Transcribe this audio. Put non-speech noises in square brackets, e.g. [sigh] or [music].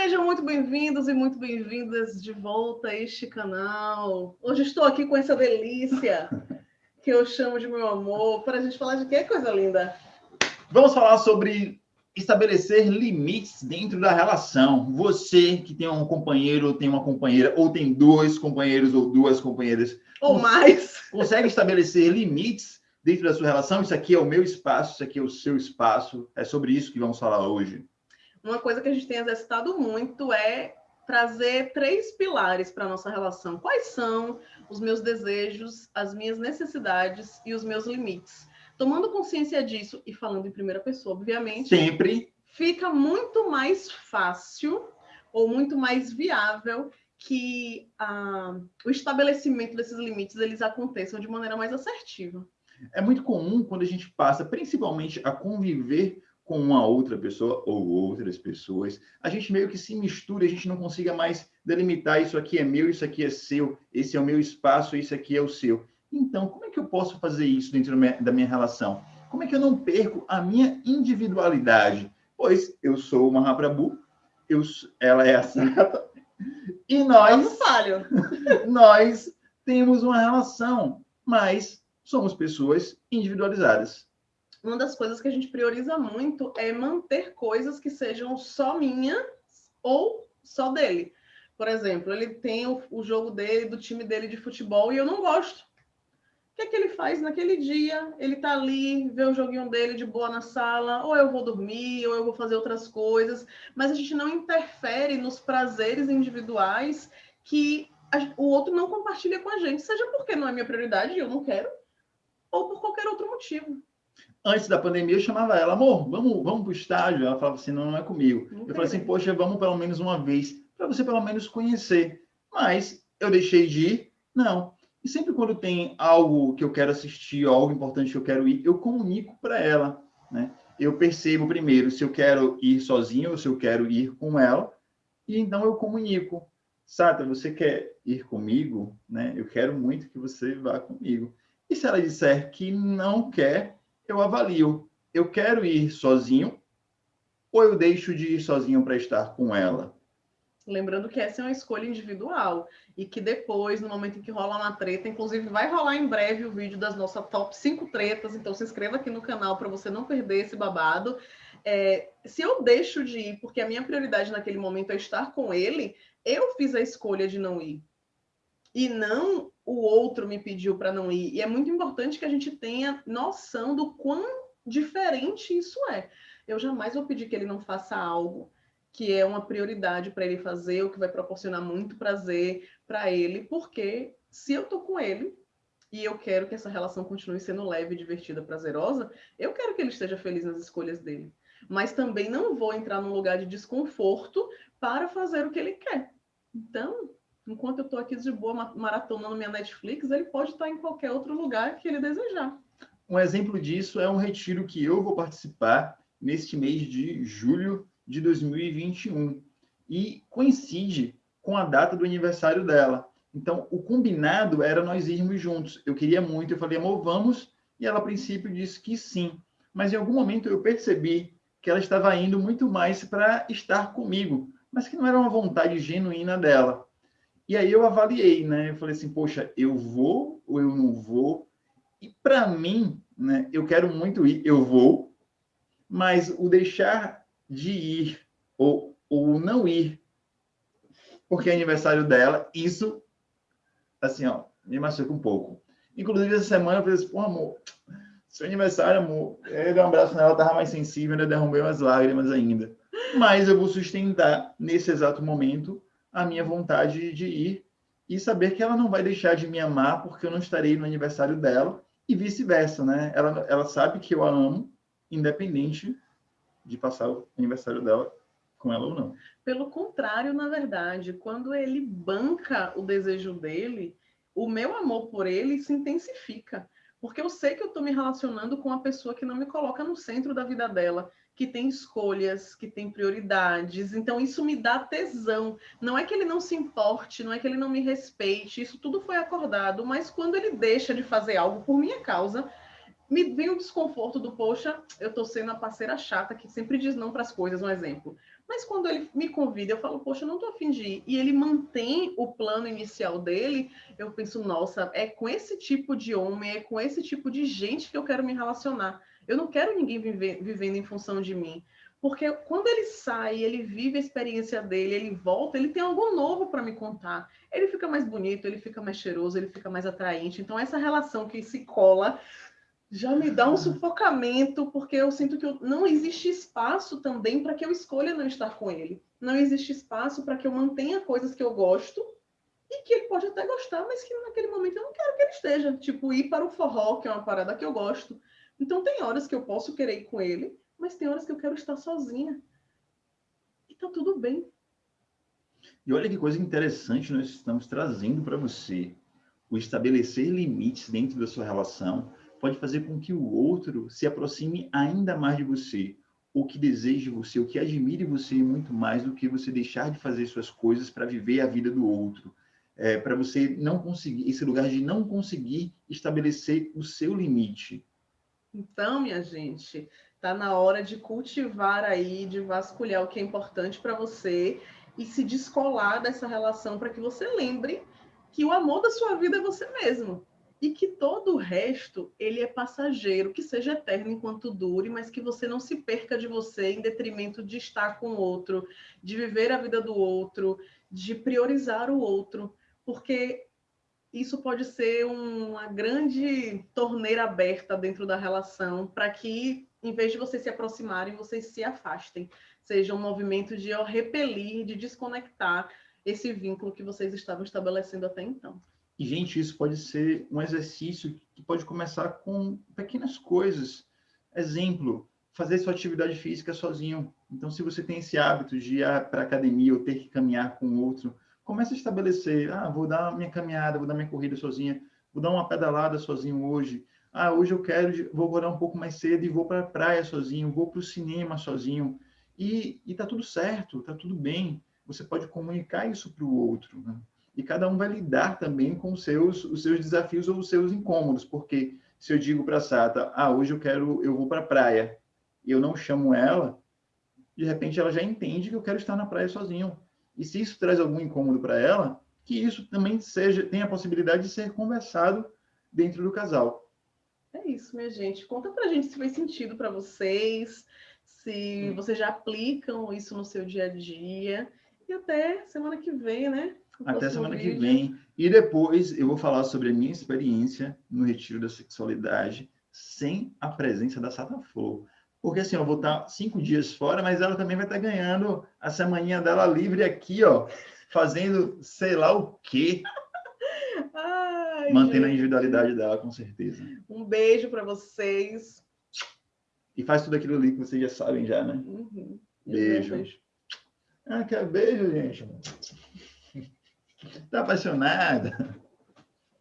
Sejam muito bem-vindos e muito bem-vindas de volta a este canal. Hoje estou aqui com essa delícia [laughs] que eu chamo de meu amor, para a gente falar de que coisa linda. Vamos falar sobre estabelecer limites dentro da relação. Você que tem um companheiro, tem uma companheira, ou tem dois companheiros ou duas companheiras. Ou mais. [laughs] Consegue estabelecer limites dentro da sua relação? Isso aqui é o meu espaço, isso aqui é o seu espaço. É sobre isso que vamos falar hoje. Uma coisa que a gente tem exercitado muito é trazer três pilares para a nossa relação. Quais são os meus desejos, as minhas necessidades e os meus limites? Tomando consciência disso e falando em primeira pessoa, obviamente. Sempre. Fica muito mais fácil ou muito mais viável que ah, o estabelecimento desses limites eles aconteçam de maneira mais assertiva. É muito comum quando a gente passa, principalmente, a conviver com uma outra pessoa ou outras pessoas, a gente meio que se mistura, a gente não consiga mais delimitar isso aqui é meu, isso aqui é seu, esse é o meu espaço, isso aqui é o seu. Então, como é que eu posso fazer isso dentro da minha relação? Como é que eu não perco a minha individualidade? Pois eu sou uma rabrabu, eu, ela é a Sata, e nós, [laughs] nós temos uma relação, mas somos pessoas individualizadas uma das coisas que a gente prioriza muito é manter coisas que sejam só minhas ou só dele. Por exemplo, ele tem o, o, jogo dele, do time dele de futebol, e eu não gosto. O que é que ele faz naquele dia? Ele tá ali, vê o joguinho dele de boa na sala, ou eu vou dormir, ou eu vou fazer outras coisas, mas a gente não interfere nos prazeres individuais que a, o outro não compartilha com a gente, seja porque não é minha prioridade e eu não quero, ou por qualquer outro motivo antes da pandemia, eu chamava ela, amor, vamos, vamos para o estádio. Ela falava assim, não, não é comigo. Eu falei assim, poxa, vamos pelo menos uma vez, para você pelo menos conhecer. Mas eu deixei de ir? Não. E sempre quando tem algo que eu quero assistir, algo importante que eu quero ir, eu comunico para ela, né? Eu percebo primeiro se eu quero ir sozinho ou se eu quero ir com ela, e então eu comunico. Sata, você quer ir comigo? Né? Eu quero muito que você vá comigo. E se ela disser que não quer, eu avalio. Eu quero ir sozinho ou eu deixo de ir sozinho para estar com ela? Lembrando que essa é uma escolha individual e que depois, no momento em que rola uma treta, inclusive vai rolar em breve o vídeo das nossas top 5 tretas, então se inscreva aqui no canal para você não perder esse babado. É, se eu deixo de ir porque a minha prioridade naquele momento é estar com ele, eu fiz a escolha de não ir. E não o outro me pediu para não ir. E é muito importante que a gente tenha noção do quão diferente isso é. Eu jamais vou pedir que ele não faça algo que é uma prioridade para ele fazer, ou que vai proporcionar muito prazer para ele, porque se eu tô com ele e eu quero que essa relação continue sendo leve, divertida, prazerosa, eu quero que ele esteja feliz nas escolhas dele. Mas também não vou entrar num lugar de desconforto para fazer o que ele quer. Então, enquanto eu estou aqui de boa maratonando minha Netflix, ele pode estar em qualquer outro lugar que ele desejar. Um exemplo disso é um retiro que eu vou participar neste mês de julho de 2021 e coincide com a data do aniversário dela. Então, o combinado era nós irmos juntos. Eu queria muito, eu falei, amor, vamos. E ela, a princípio, disse que sim. Mas em algum momento eu percebi que ela estava indo muito mais para estar comigo, mas que não era uma vontade genuína dela. E aí eu avaliei, né? Eu falei assim, poxa, eu vou ou eu não vou? E para mim, né, eu quero muito ir, eu vou, mas o deixar de ir ou, ou não ir, porque é aniversário dela, isso, assim, ó, me machuca um pouco. Inclusive, essa semana eu falei assim, pô, amor, seu aniversário, amor, eu dei um abraço nela, tava mais sensível, ainda derrubei umas lágrimas ainda. Mas eu vou sustentar nesse exato momento a minha vontade de ir e saber que ela não vai deixar de me amar porque eu não estarei no aniversário dela e vice-versa, né? Ela, ela sabe que eu a amo, independente de passar o aniversário dela com ela ou não. Pelo contrário, na verdade, quando ele banca o desejo dele, o meu amor por ele se intensifica. Porque eu sei que eu estou me relacionando com uma pessoa que não me coloca no centro da vida dela, que tem escolhas, que tem prioridades. Então, isso me dá tesão. Não é que ele não se importe, não é que ele não me respeite, isso tudo foi acordado, mas quando ele deixa de fazer algo por minha causa, me vem o desconforto do, poxa, eu tô sendo a parceira chata que sempre diz não para as coisas, um exemplo. Mas quando ele me convida, eu falo, poxa, eu não estou afim de ir, e ele mantém o plano inicial dele, eu penso, nossa, é com esse tipo de homem, é com esse tipo de gente que eu quero me relacionar. Eu não quero ninguém viver, vivendo em função de mim. Porque quando ele sai, ele vive a experiência dele, ele volta, ele tem algo novo para me contar. Ele fica mais bonito, ele fica mais cheiroso, ele fica mais atraente. Então, essa relação que se cola já me dá um sufocamento, porque eu sinto que eu, não existe espaço também para que eu escolha não estar com ele. Não existe espaço para que eu mantenha coisas que eu gosto e que ele pode até gostar, mas que naquele momento eu não quero que ele esteja. Tipo, ir para o forró, que é uma parada que eu gosto. Então, tem horas que eu posso querer ir com ele, mas tem horas que eu quero estar sozinha. E tá tudo bem. E olha que coisa interessante nós estamos trazendo para você. O estabelecer limites dentro da sua relação pode fazer com que o outro se aproxime ainda mais de você, o que deseje você, o que admire você muito mais do que você deixar de fazer suas coisas para viver a vida do outro. É, para você não conseguir, esse lugar de não conseguir estabelecer o seu limite. Então, minha gente, tá na hora de cultivar aí, de vasculhar o que é importante para você e se descolar dessa relação para que você lembre que o amor da sua vida é você mesmo e que todo o resto ele é passageiro, que seja eterno enquanto dure, mas que você não se perca de você em detrimento de estar com o outro, de viver a vida do outro, de priorizar o outro, porque isso pode ser uma grande torneira aberta dentro da relação para que, em vez de vocês se aproximarem, vocês se afastem. Seja um movimento de repelir, de desconectar esse vínculo que vocês estavam estabelecendo até então. E, gente, isso pode ser um exercício que pode começar com pequenas coisas. Exemplo, fazer sua atividade física sozinho. Então, se você tem esse hábito de ir para a academia ou ter que caminhar com outro, comece a estabelecer, ah, vou dar minha caminhada, vou dar minha corrida sozinha, vou dar uma pedalada sozinho hoje. Ah, hoje eu quero, vou acordar um pouco mais cedo e vou para a praia sozinho, vou para o cinema sozinho. E, e tá tudo certo, tá tudo bem. Você pode comunicar isso para o outro. Né? E cada um vai lidar também com os seus, os seus desafios ou os seus incômodos, porque se eu digo para a Sata, ah, hoje eu quero, eu vou para a praia, e eu não chamo ela, de repente ela já entende que eu quero estar na praia sozinho. E se isso traz algum incômodo para ela, que isso também seja, tenha a possibilidade de ser conversado dentro do casal. É isso, minha gente. Conta pra gente se faz sentido para vocês, se hum. vocês já aplicam isso no seu dia a dia. E até semana que vem, né? Até semana vídeo. que vem. E depois eu vou falar sobre a minha experiência no retiro da sexualidade sem a presença da Sata Flor. Porque assim, eu vou estar cinco dias fora, mas ela também vai estar ganhando a semaninha dela livre aqui, ó, fazendo sei lá o quê. [laughs] Ai, Mantendo gente. a individualidade dela, com certeza. Um beijo para vocês. E faz tudo aquilo ali que vocês já sabem já, né? Uhum. Beijo. beijo. Ah, quer beijo, gente? Está apaixonada?